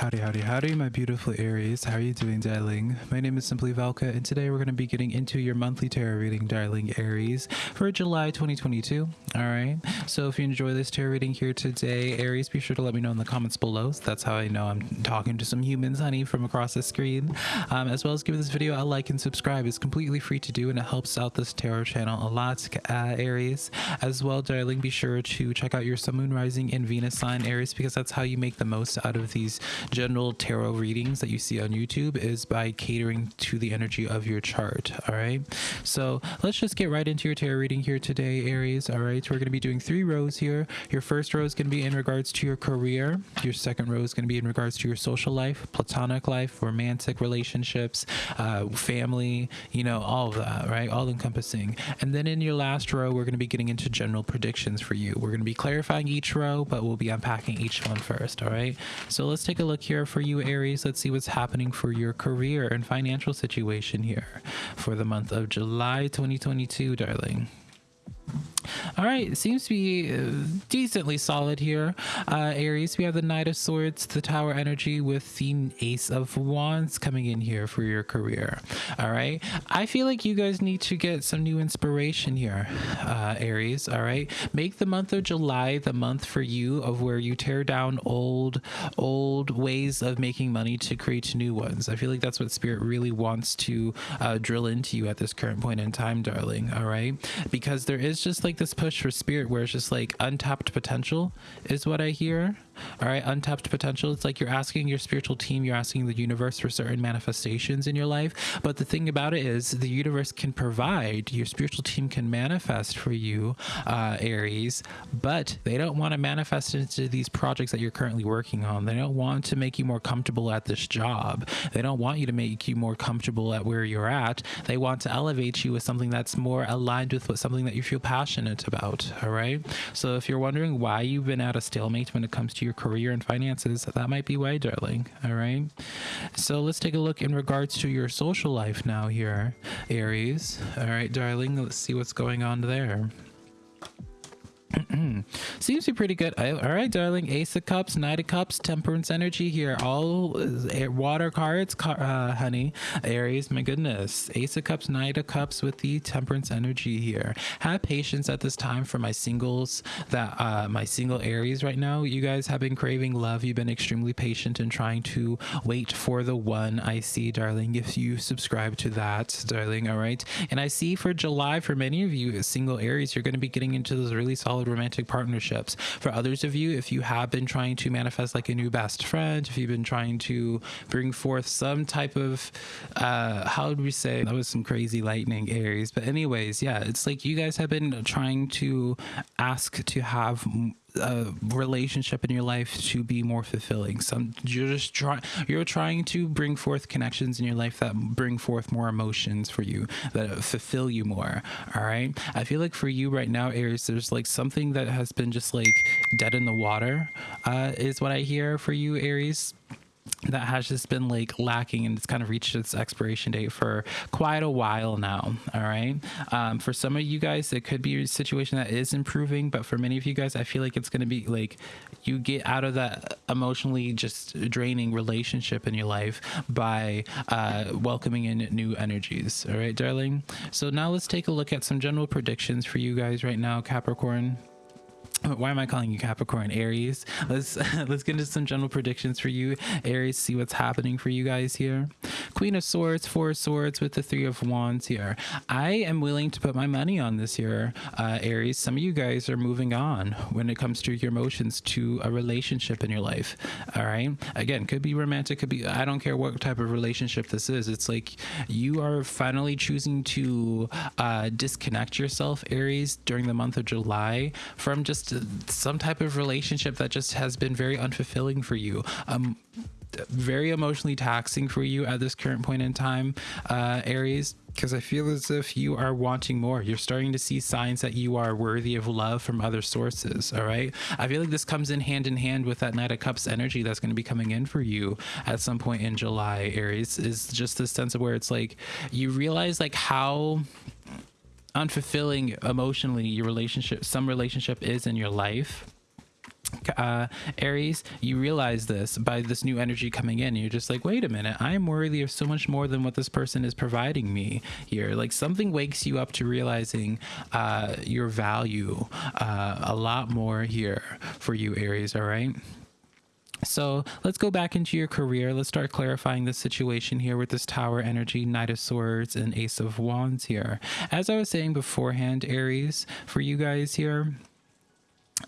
Howdy, howdy, howdy, my beautiful Aries. How are you doing, darling? My name is Simply Valka, and today we're going to be getting into your monthly tarot reading, darling Aries, for July 2022. All right. So if you enjoy this tarot reading here today, Aries, be sure to let me know in the comments below. So that's how I know I'm talking to some humans, honey, from across the screen. Um, as well as give this video a like and subscribe. It's completely free to do, and it helps out this tarot channel a lot, uh, Aries. As well, darling, be sure to check out your Sun, Moon, Rising, and Venus sign, Aries, because that's how you make the most out of these general tarot readings that you see on YouTube is by catering to the energy of your chart. All right. So let's just get right into your tarot reading here today, Aries. All right. We're going to be doing three rows here. Your first row is going to be in regards to your career. Your second row is going to be in regards to your social life, platonic life, romantic relationships, uh, family, you know, all of that, right? All encompassing. And then in your last row, we're going to be getting into general predictions for you. We're going to be clarifying each row, but we'll be unpacking each one first. All right. So let's take a look here for you, Aries. Let's see what's happening for your career and financial situation here for the month of July 2022, darling. All right, seems to be uh, decently solid here. Uh, Aries, we have the Knight of Swords, the Tower energy with the Ace of Wands coming in here for your career. All right, I feel like you guys need to get some new inspiration here, uh, Aries. All right, make the month of July the month for you of where you tear down old, old ways of making money to create new ones. I feel like that's what Spirit really wants to uh, drill into you at this current point in time, darling. All right, because there is just like this push for spirit where it's just like untapped potential is what I hear. All right, untapped potential. It's like you're asking your spiritual team, you're asking the universe for certain manifestations in your life. But the thing about it is, the universe can provide, your spiritual team can manifest for you, uh, Aries, but they don't want to manifest into these projects that you're currently working on. They don't want to make you more comfortable at this job. They don't want you to make you more comfortable at where you're at. They want to elevate you with something that's more aligned with what something that you feel passionate about. All right. So if you're wondering why you've been at a stalemate when it comes to your career and finances, that might be why, darling. All right. So let's take a look in regards to your social life now here, Aries. All right, darling. Let's see what's going on there. Seems to be pretty good. All right, darling. Ace of Cups, Knight of Cups, Temperance energy here. All uh, water cards, uh, honey. Aries, my goodness. Ace of Cups, Knight of Cups with the Temperance energy here. Have patience at this time for my singles, that uh, my single Aries right now. You guys have been craving love. You've been extremely patient and trying to wait for the one I see, darling. If you subscribe to that, darling. All right. And I see for July, for many of you, single Aries, you're going to be getting into those really solid solid romantic partnerships. For others of you, if you have been trying to manifest like a new best friend, if you've been trying to bring forth some type of, uh, how would we say, that was some crazy lightning Aries. But anyways, yeah, it's like you guys have been trying to ask to have a relationship in your life to be more fulfilling. Some you're just trying you're trying to bring forth connections in your life that bring forth more emotions for you that fulfill you more all right? I feel like for you right now aries there's like something that has been just like dead in the water uh is what i hear for you aries that has just been like lacking and it's kind of reached its expiration date for quite a while now all right? Um, for some of you guys it could be a situation that is improving but for many of you guys i feel like it's going to be like you get out of that emotionally just draining relationship in your life by uh, welcoming in new energies all right darling? So now let's take a look at some general predictions for you guys right now capricorn why am I calling you Capricorn? Aries. Let's let's get into some general predictions for you, Aries. See what's happening for you guys here. Queen of Swords, Four of Swords with the Three of Wands here. I am willing to put my money on this here, uh, Aries. Some of you guys are moving on when it comes to your emotions to a relationship in your life. All right. Again, could be romantic, could be. I don't care what type of relationship this is. It's like you are finally choosing to uh, disconnect yourself, Aries, during the month of July from just some type of relationship that just has been very unfulfilling for you. Um, very emotionally taxing for you at this current point in time, uh, Aries, because I feel as if you are wanting more. You're starting to see signs that you are worthy of love from other sources. All right. I feel like this comes in hand in hand with that Knight of Cups energy that's going to be coming in for you at some point in July, Aries, is just this sense of where it's like you realize like how unfulfilling emotionally your relationship some relationship is in your life uh, Aries, you realize this by this new energy coming in. You're just like, wait a minute, I am worthy of so much more than what this person is providing me here. Like something wakes you up to realizing uh, your value uh, a lot more here for you, Aries. All right. So let's go back into your career. Let's start clarifying the situation here with this Tower energy, Knight of Swords, and Ace of Wands here. As I was saying beforehand, Aries, for you guys here,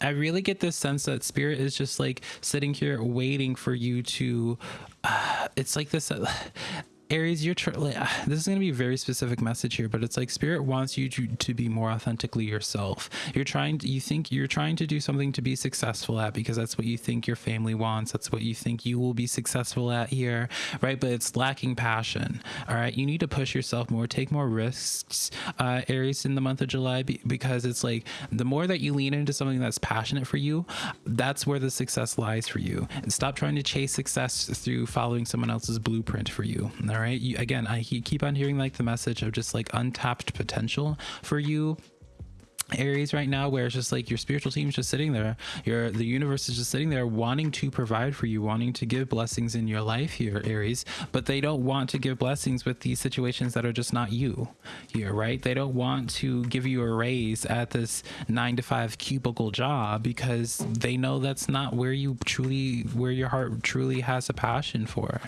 I really get this sense that spirit is just like sitting here waiting for you to. Uh, it's like this. Uh, Aries, you're tr- like, this is going to be a very specific message here, but it's like spirit wants you to, to be more authentically yourself. You're trying to, you think you're trying to do something to be successful at because that's what you think your family wants. That's what you think you will be successful at here, right? But it's lacking passion. All right. You need to push yourself more, take more risks, uh, Aries, in the month of July, because it's like the more that you lean into something that's passionate for you, that's where the success lies for you. And stop trying to chase success through following someone else's blueprint for you. All right. You, again, I keep on hearing like the message of just like untapped potential for you aries right now where it's just like your spiritual team is just sitting there your the universe is just sitting there wanting to provide for you wanting to give blessings in your life here aries but they don't want to give blessings with these situations that are just not you here right they don't want to give you a raise at this nine to five cubicle job because they know that's not where you truly where your heart truly has a passion for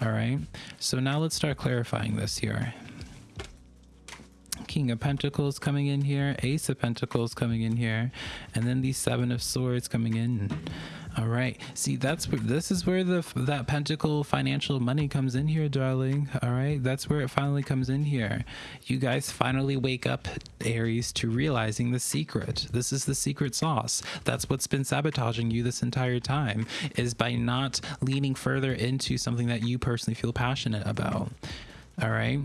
all right. So now let's start clarifying this here. King of Pentacles coming in here, Ace of Pentacles coming in here, and then the Seven of Swords coming in. All right. See, that's this is where the that pentacle financial money comes in here, darling. All right. That's where it finally comes in here. You guys finally wake up, Aries, to realizing the secret. This is the secret sauce. That's what's been sabotaging you this entire time is by not leaning further into something that you personally feel passionate about. All right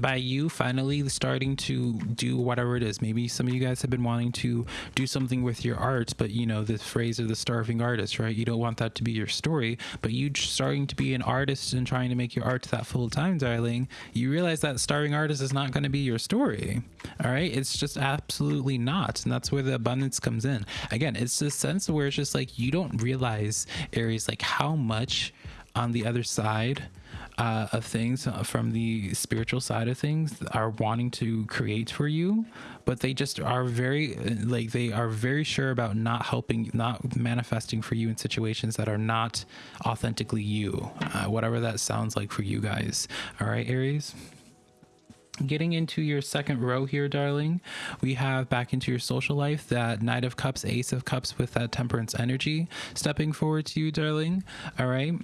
by you finally starting to do whatever it is. Maybe some of you guys have been wanting to do something with your art but you know the phrase of the starving artist right? You don't want that to be your story but you starting to be an artist and trying to make your art that full time darling you realize that starving artist is not going to be your story all right? It's just absolutely not and that's where the abundance comes in. Again it's this sense where it's just like you don't realize aries like how much on the other side uh, of things uh, from the spiritual side of things are wanting to create for you but they just are very uh, like they are very sure about not helping not manifesting for you in situations that are not authentically you uh, whatever that sounds like for you guys. All right aries? Getting into your second row here, darling, we have back into your social life that Knight of Cups, Ace of Cups with that Temperance energy stepping forward to you, darling. All right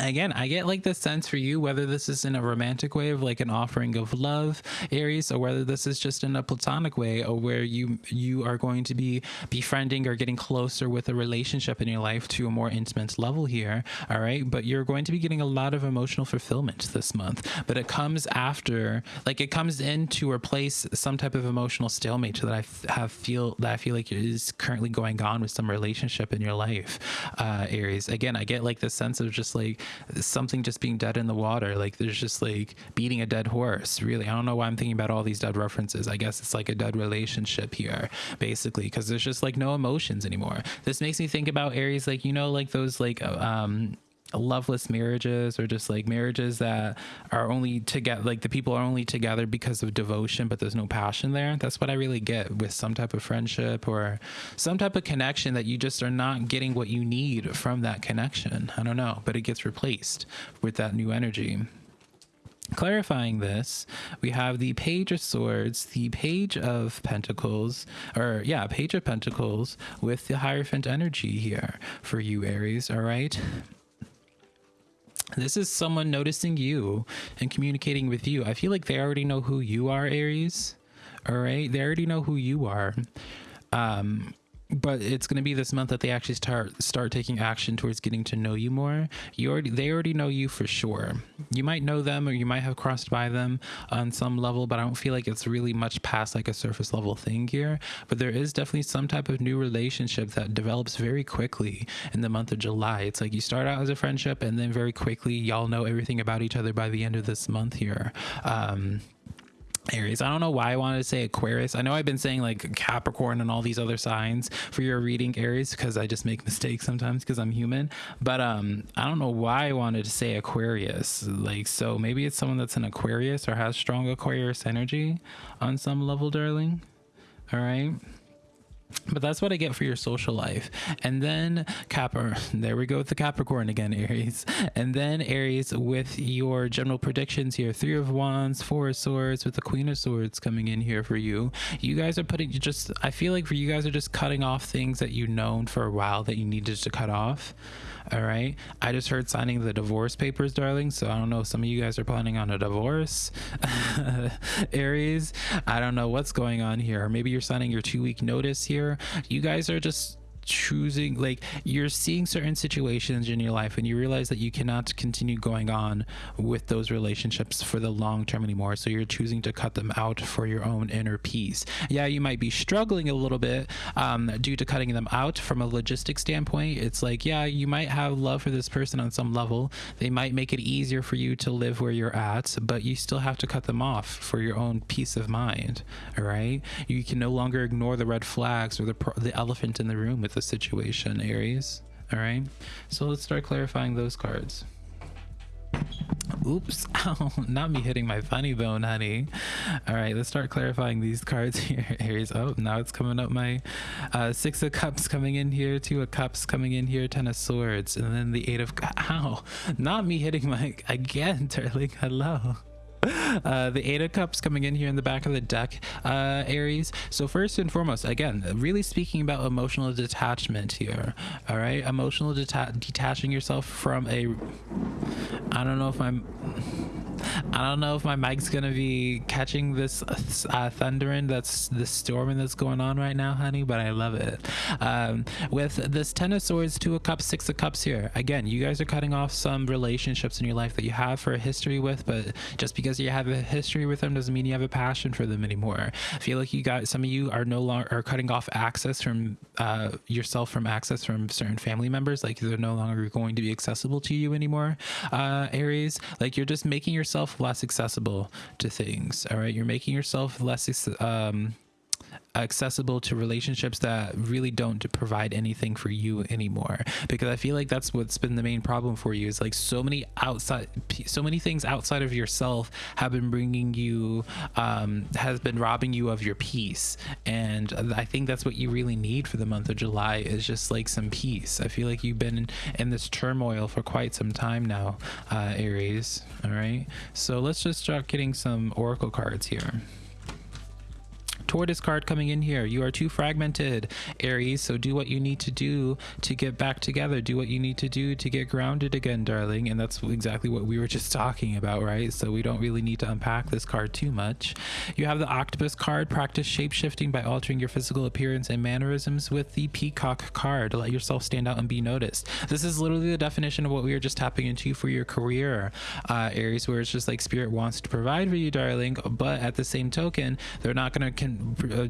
again i get like the sense for you whether this is in a romantic way of like an offering of love aries or whether this is just in a platonic way or where you you are going to be befriending or getting closer with a relationship in your life to a more intimate level here all right? But you're going to be getting a lot of emotional fulfillment this month. But it comes after like it comes in to replace some type of emotional stalemate that i have feel that i feel like is currently going on with some relationship in your life uh aries. Again i get like the sense of just like something just being dead in the water. Like there's just like beating a dead horse. Really, I don't know why I'm thinking about all these dead references. I guess it's like a dead relationship here, basically, because there's just like no emotions anymore. This makes me think about Aries, like you know, like those like um loveless marriages or just like marriages that are only together like the people are only together because of devotion but there's no passion there that's what i really get with some type of friendship or some type of connection that you just are not getting what you need from that connection i don't know but it gets replaced with that new energy clarifying this, we have the Page of Swords, the Page of Pentacles, or yeah, Page of Pentacles with the Hierophant energy here for you, Aries. All right. This is someone noticing you and communicating with you. I feel like they already know who you are, Aries. All right. They already know who you are. Um, but it's going to be this month that they actually start start taking action towards getting to know you more. You already they already know you for sure. You might know them or you might have crossed by them on some level but i don't feel like it's really much past like a surface level thing here. But there is definitely some type of new relationship that develops very quickly in the month of july. It's like you start out as a friendship and then very quickly y'all know everything about each other by the end of this month here. Um Aries. I don't know why I wanted to say Aquarius. I know I've been saying like Capricorn and all these other signs for your reading Aries because I just make mistakes sometimes because I'm human. But um I don't know why I wanted to say Aquarius. Like so maybe it's someone that's an Aquarius or has strong Aquarius energy on some level, darling. All right but that's what I get for your social life. And then Capra, there we go with the Capricorn again, Aries. And then Aries with your general predictions here: Three of Wands, Four of Swords, with the Queen of Swords coming in here for you. You guys are putting just. I feel like for you guys are just cutting off things that you've known for a while that you needed to cut off. All right. I just heard signing the divorce papers, darling. So I don't know. if Some of you guys are planning on a divorce. Aries, I don't know what's going on here. Maybe you're signing your two week notice here. You guys are just choosing like you're seeing certain situations in your life and you realize that you cannot continue going on with those relationships for the long term anymore. So you're choosing to cut them out for your own inner peace. Yeah you might be struggling a little bit um, due to cutting them out from a logistic standpoint. It's like yeah you might have love for this person on some level. They might make it easier for you to live where you're at but you still have to cut them off for your own peace of mind all right? You can no longer ignore the red flags or the, the elephant in the room with the situation, Aries. All right. So let's start clarifying those cards. Oops, ow, not me hitting my funny bone, honey. All right, let's start clarifying these cards here, Aries. Oh, now it's coming up my uh, Six of Cups coming in here, Two of Cups coming in here, Ten of Swords, and then the Eight of... Ow, not me hitting my... Again, darling, hello. Uh, the Eight of Cups coming in here in the back of the deck, uh, Aries. So first and foremost, again, really speaking about emotional detachment here. All right, emotional deta detaching yourself from a. I don't know if I'm. I don't know if my mic's gonna be catching this uh, thundering that's the storming that's going on right now, honey, but I love it. Um, with this Ten of Swords, Two of Cups, Six of Cups here, again, you guys are cutting off some relationships in your life that you have for a history with, but just because you have a history with them doesn't mean you have a passion for them anymore. I feel like you got some of you are no longer are cutting off access from uh, yourself from access from certain family members, like they're no longer going to be accessible to you anymore. Uh, Aries, like you're just making yourself yourself less accessible to things. All right. You're making yourself less um, accessible to relationships that really don't provide anything for you anymore. Because i feel like that's what's been the main problem for you is like so many outside so many things outside of yourself have been bringing you um has been robbing you of your peace. And i think that's what you really need for the month of july is just like some peace. I feel like you've been in, this turmoil for quite some time now uh aries. All right? So let's just start getting some oracle cards here tortoise card coming in here. You are too fragmented, Aries. So do what you need to do to get back together. Do what you need to do to get grounded again, darling. And that's exactly what we were just talking about, right? So we don't really need to unpack this card too much. You have the octopus card. Practice shape shifting by altering your physical appearance and mannerisms with the peacock card. To let yourself stand out and be noticed. This is literally the definition of what we were just tapping into for your career, uh, Aries, where it's just like spirit wants to provide for you, darling. But at the same token, they're not going to Uh,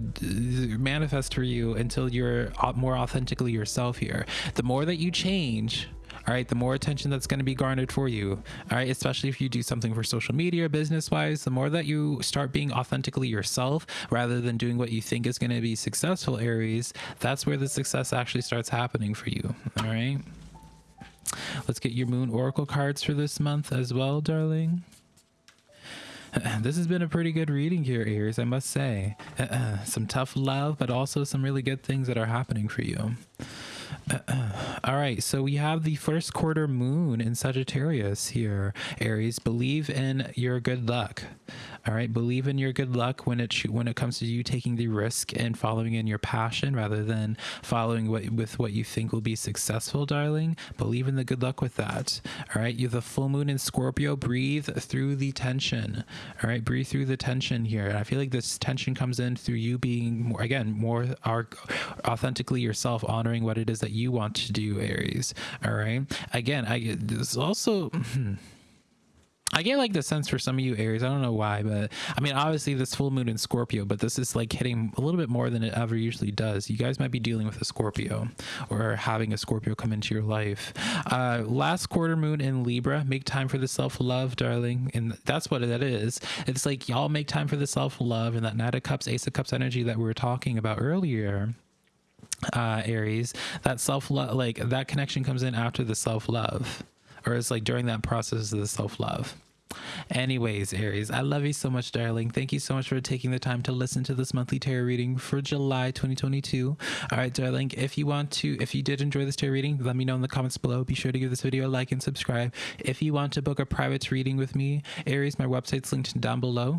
manifest for you until you're more authentically yourself here. The more that you change, all right the more attention that's going to be garnered for you all right especially if you do something for social media business wise the more that you start being authentically yourself rather than doing what you think is going to be successful aries that's where the success actually starts happening for you all right let's get your moon oracle cards for this month as well darling this has been a pretty good reading here, Aries, I must say. Uh, some tough love, but also some really good things that are happening for you. All right, so we have the first quarter moon in Sagittarius here, Aries. Believe in your good luck. All right, believe in your good luck when it when it comes to you taking the risk and following in your passion rather than following what with what you think will be successful, darling. Believe in the good luck with that. All right, you have the full moon in Scorpio. Breathe through the tension. All right, breathe through the tension here. And I feel like this tension comes in through you being more again more authentically yourself, honoring what it is that you want to do, Aries. All right. Again, I get this also. I get like the sense for some of you Aries. I don't know why, but I mean, obviously this full moon in Scorpio, but this is like hitting a little bit more than it ever usually does. You guys might be dealing with a Scorpio or having a Scorpio come into your life. Uh, last quarter moon in Libra, make time for the self love, darling, and that's what that is. It's like y'all make time for the self love and that Knight of Cups, Ace of Cups energy that we were talking about earlier uh aries that self love like that connection comes in after the self love or it's like during that process of the self love Anyways, Aries, I love you so much, darling. Thank you so much for taking the time to listen to this monthly tarot reading for July 2022. All right, darling, if you want to, if you did enjoy this tarot reading, let me know in the comments below. Be sure to give this video a like and subscribe. If you want to book a private reading with me, Aries, my website's linked down below,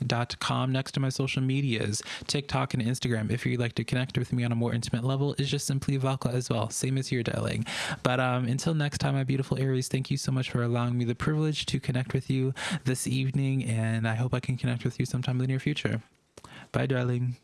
simplyvalka.com. Next to my social medias, TikTok and Instagram. If you'd like to connect with me on a more intimate level, is just simply Valka as well. Same as your darling. But um, until next time, my beautiful Aries, thank you so much for allowing me the privilege to connect with you this evening, and I hope I can connect with you sometime in the near future. Bye, darling.